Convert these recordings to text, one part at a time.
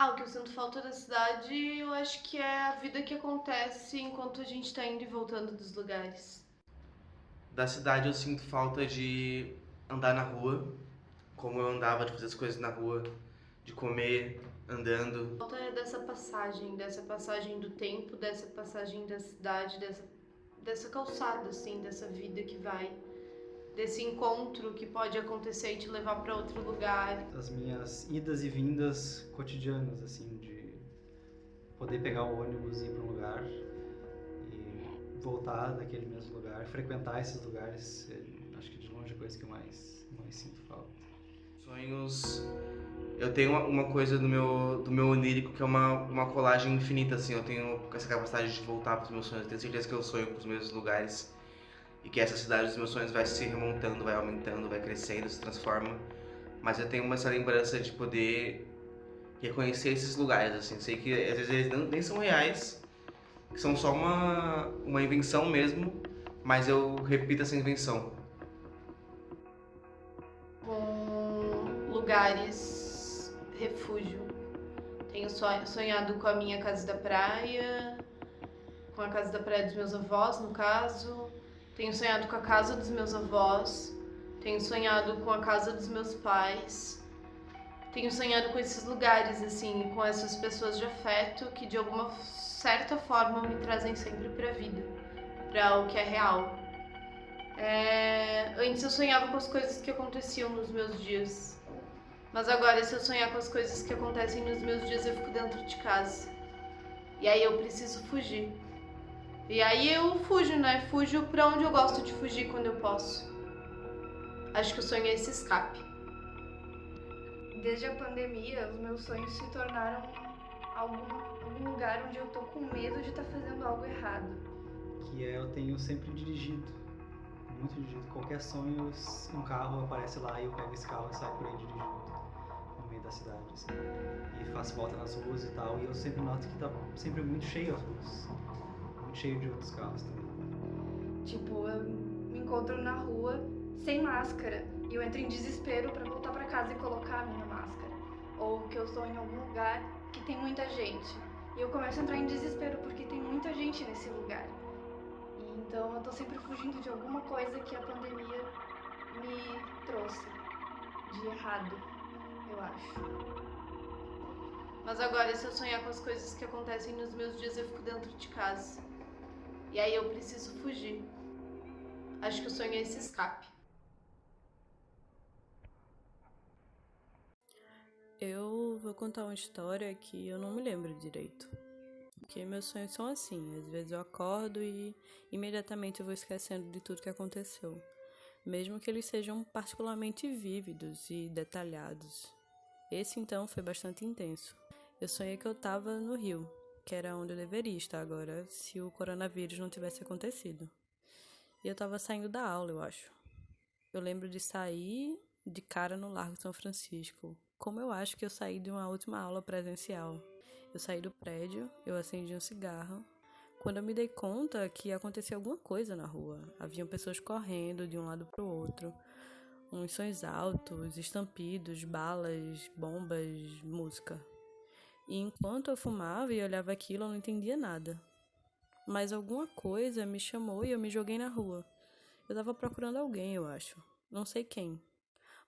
Ah, o que eu sinto falta da cidade, eu acho que é a vida que acontece enquanto a gente tá indo e voltando dos lugares. Da cidade eu sinto falta de andar na rua, como eu andava, de fazer as coisas na rua, de comer andando. Falta é dessa passagem, dessa passagem do tempo, dessa passagem da cidade, dessa, dessa calçada, assim, dessa vida que vai, desse encontro que pode acontecer e te levar para outro lugar. As minhas idas e vindas cotidianas, assim, de poder pegar o ônibus e ir para um lugar e voltar daquele mesmo lugar, frequentar esses lugares, é, acho que de longe é a coisa que eu mais, mais sinto falta. Sonhos. Eu tenho uma, uma coisa do meu, do meu onírico que é uma, uma colagem infinita, assim. Eu tenho essa capacidade de voltar para os meus sonhos. Eu tenho certeza que eu sonho com os mesmos lugares e que essa cidade dos meus sonhos vai se remontando, vai aumentando, vai crescendo, se transforma. Mas eu tenho essa lembrança de poder reconhecer esses lugares, assim. Sei que às vezes eles nem são reais, que são só uma, uma invenção mesmo, mas eu repito essa invenção. Com lugares refúgio. Tenho sonha- sonhado com a minha casa da praia, com a casa da praia dos meus avós, no caso. Tenho sonhado com a casa dos meus avós. Tenho sonhado com a casa dos meus pais. Tenho sonhado com esses lugares, assim, com essas pessoas de afeto que de alguma certa forma me trazem sempre pra vida, pra o que é real. É, Antes eu sonhava com as coisas que aconteciam nos meus dias. Mas agora, se eu sonhar com as coisas que acontecem nos meus dias, eu fico dentro de casa. E aí eu preciso fugir. E aí eu fujo, né? Fujo pra onde eu gosto de fugir quando eu posso. Acho que o sonho é esse escape. Desde a pandemia, os meus sonhos se tornaram algum, algum lugar onde eu tô com medo de estar fazendo algo errado. Que é eu tenho sempre dirigido, muito dirigido. Qualquer sonho, um carro aparece lá e eu pego esse carro e saio por aí dirigindo no meio da cidade, assim. E faço volta nas ruas e tal. E eu sempre noto que tá sempre muito cheio as ruas. Cheio de outros carros também. Tipo, eu me encontro na rua sem máscara e eu entro em desespero pra voltar pra casa e colocar a minha máscara. Ou que eu estou em algum lugar que tem muita gente e eu começo a entrar em desespero porque tem muita gente nesse lugar. E então eu tô sempre fugindo de alguma coisa que a pandemia me trouxe de errado, eu acho. Mas agora, se eu sonhar com as coisas que acontecem nos meus dias, eu fico dentro de casa. E aí eu preciso fugir. Acho que o sonho é esse escape. Eu vou contar uma história que eu não me lembro direito. Porque meus sonhos são assim, às vezes eu acordo e imediatamente eu vou esquecendo de tudo que aconteceu, mesmo que eles sejam particularmente vívidos e detalhados. Esse então foi bastante intenso. Eu sonhei que eu estava no Rio, que era onde eu deveria estar agora, se o coronavírus não tivesse acontecido. E eu estava saindo da aula, eu acho. Eu lembro de sair de cara no Largo São Francisco, como eu acho que eu saí de uma última aula presencial. Eu saí do prédio, eu acendi um cigarro. Quando eu me dei conta que acontecia alguma coisa na rua, haviam pessoas correndo de um lado para o outro, uns sons altos, estampidos, balas, bombas, música. E enquanto eu fumava e olhava aquilo, eu não entendia nada. Mas alguma coisa me chamou e eu me joguei na rua. Eu estava procurando alguém, eu acho. Não sei quem,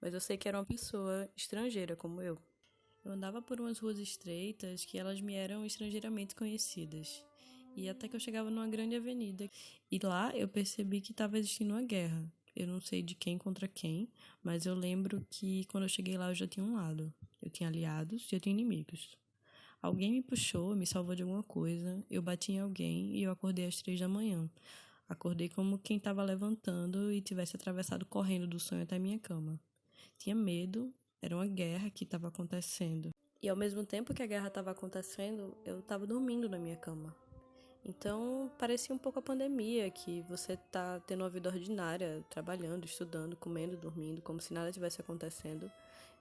mas eu sei que era uma pessoa estrangeira como eu. Eu andava por umas ruas estreitas que elas me eram estrangeiramente conhecidas. E até que eu chegava numa grande avenida. E lá eu percebi que estava existindo uma guerra. Eu não sei de quem contra quem, mas eu lembro que quando eu cheguei lá eu já tinha um lado. Eu tinha aliados e eu tinha inimigos. Alguém me puxou, me salvou de alguma coisa, eu bati em alguém e eu acordei às três da manhã. Acordei como quem estava levantando e tivesse atravessado correndo do sonho até minha cama. Tinha medo, era uma guerra que estava acontecendo. E ao mesmo tempo que a guerra estava acontecendo, eu estava dormindo na minha cama. Então parecia um pouco a pandemia, que você tá tendo uma vida ordinária, trabalhando, estudando, comendo, dormindo, como se nada tivesse acontecendo.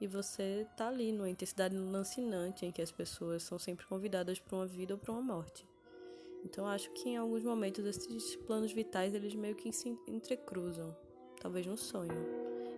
E você tá ali numa intensidade lancinante em que as pessoas são sempre convidadas para uma vida ou para uma morte. Então acho que em alguns momentos esses planos vitais eles meio que se entrecruzam, talvez num sonho.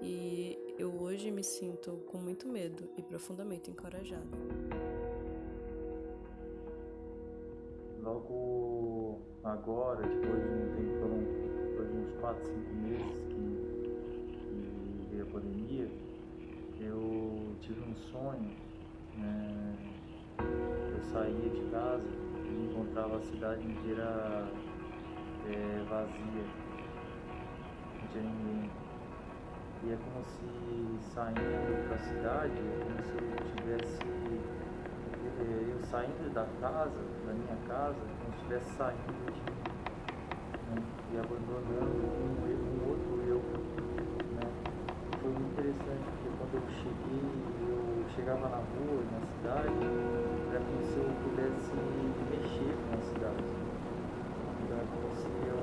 E eu hoje me sinto com muito medo e profundamente encorajada. Logo agora, depois de um tempo, depois de uns 4, 5 meses que, que veio a pandemia, eu tive um sonho. Né? Eu saía de casa e encontrava a cidade inteira é, vazia, não tinha ninguém. E é como se saindo da cidade, é como se eu tivesse eu saindo da casa, da minha casa, como se estivesse saindo né? e abandonando um, um outro eu. Né? Foi muito interessante, porque quando eu cheguei, eu chegava na rua, na cidade, era como se eu pudesse mexer com a cidade. É como se eu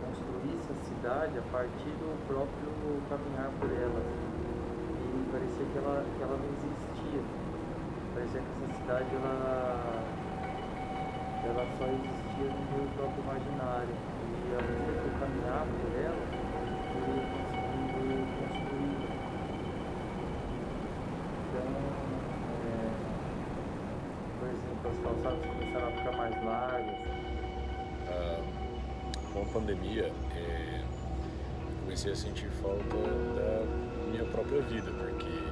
construísse a cidade a partir do próprio caminhar por ela. E parecia que ela, que ela não existia parecia que essa cidade ela, ela só existia no meu próprio imaginário. E à medida que eu caminhava por ela, eu ia conseguindo construir. Então, é, por exemplo, as calçadas começaram a ficar mais largas. Ah, com a pandemia, é, comecei a sentir falta da minha própria vida, porque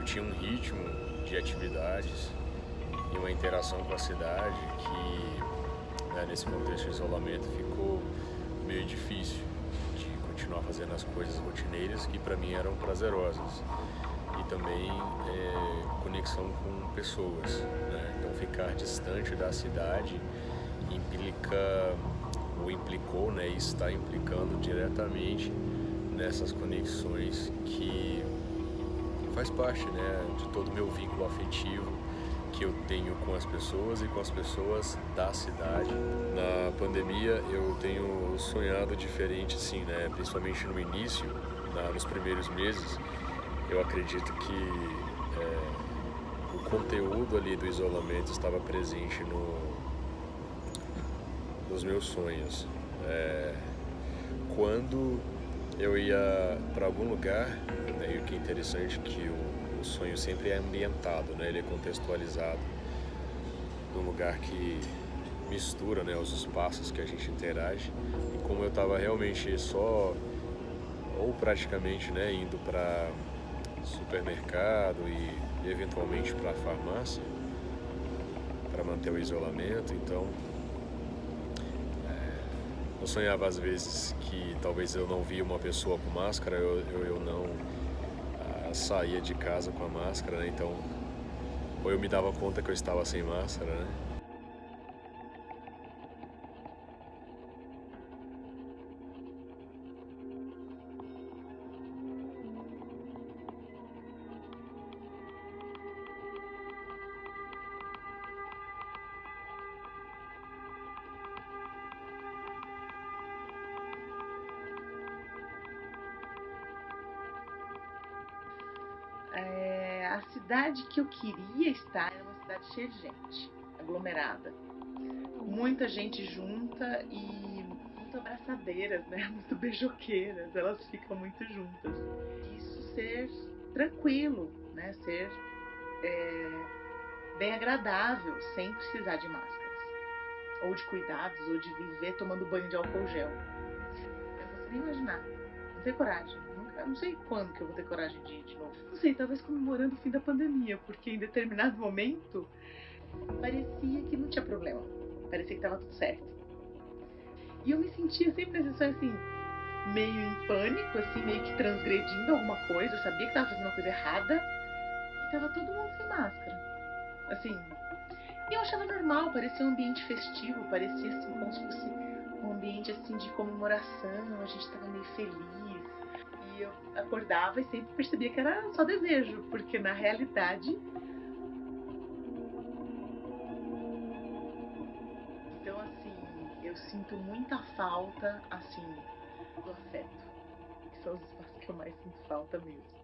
eu tinha um ritmo de atividades e uma interação com a cidade que, né, nesse contexto de isolamento, ficou meio difícil de continuar fazendo as coisas rotineiras que para mim eram prazerosas e também é, conexão com pessoas. Né? Então, ficar distante da cidade implica ou implicou, né, e está implicando diretamente nessas conexões que faz parte né, de todo o meu vínculo afetivo que eu tenho com as pessoas e com as pessoas da cidade. Na pandemia eu tenho sonhado diferente, assim, né? Principalmente no início, na, nos primeiros meses, eu acredito que é, o conteúdo ali do isolamento estava presente no, nos meus sonhos. É, quando eu ia para algum lugar, né, e o que é interessante é que o, o, sonho sempre é ambientado, né, ele é contextualizado num lugar que mistura né, os espaços que a gente interage. E como eu estava realmente só, ou praticamente né, indo para supermercado e eventualmente para farmácia, para manter o isolamento, então eu sonhava às vezes que talvez eu não via uma pessoa com máscara, eu, eu, eu não ah, saía de casa com a máscara, né? Então, ou eu me dava conta que eu estava sem máscara, né? Cidade que eu queria estar era uma cidade cheia de gente, aglomerada. Muita gente junta e muito abraçadeiras, né? Muito beijoqueiras, elas ficam muito juntas. Isso ser tranquilo, né? Ser é, bem agradável, sem precisar de máscaras. Ou de cuidados, ou de viver tomando banho de álcool gel. Eu não consigo nem imaginar. Não tenho coragem. Eu não sei quando que eu vou ter coragem de ir de novo. Não sei, talvez comemorando o fim da pandemia, porque em determinado momento parecia que não tinha problema. Parecia que tava tudo certo. E eu me sentia sempre assim, assim, meio em pânico, assim, meio que transgredindo alguma coisa. Eu sabia que tava fazendo uma coisa errada. E tava todo mundo sem máscara. Assim. E eu achava normal, parecia um ambiente festivo, parecia assim, como se fosse um ambiente assim de comemoração, a gente tava meio feliz eu acordava e sempre percebia que era só desejo, porque na realidade. Então, assim, eu sinto muita falta, assim, do afeto. Que são os espaços que eu mais sinto falta mesmo.